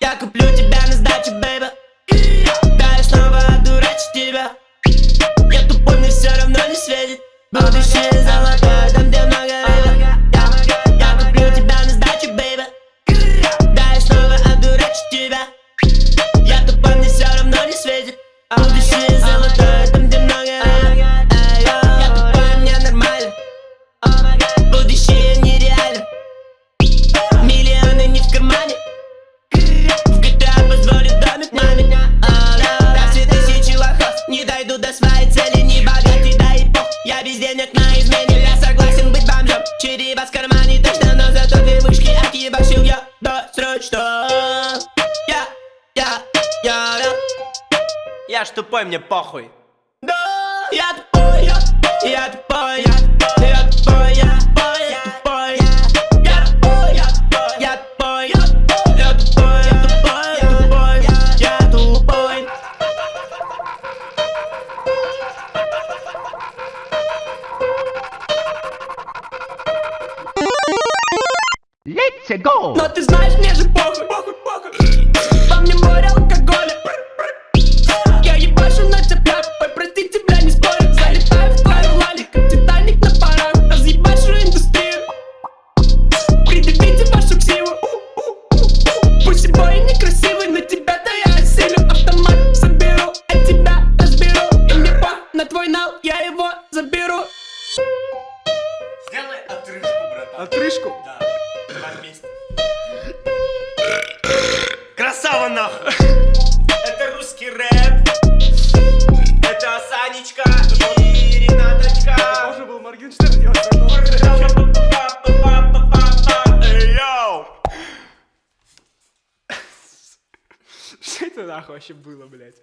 Я куплю тебя на сдачу, бэйби Да, я снова одурачу тебя. Я тупой, мне все равно не светит. Будущее В кармане точно, но зато две вышки отъебашил я досрочно Я, я, я, я Я ж тупой, мне похуй. Да, я тупой, я, я тупой, Let's go! Но ты знаешь, мне же похуй, похуй, похуй. Во мне море алкоголя. Я ебашу на тебя, ой, прости тебя, не спорю. Залетаю в твою лали, как Титаник на парах. Разъебашу индустрию. Предъявите вашу ксиву. Пусть и бой некрасивый, но тебя-то я осилю. Автомат соберу, а тебя разберу. И мне пох на твой нал, я его заберу. Сделай отрыжку, братан. Отрыжку? Да. Давай вместе. Красава нахуй! Это русский рэп. Это Санечка и Ренаточка. Тоже был Моргенштерн, я! Что это нахуй вообще было, блядь?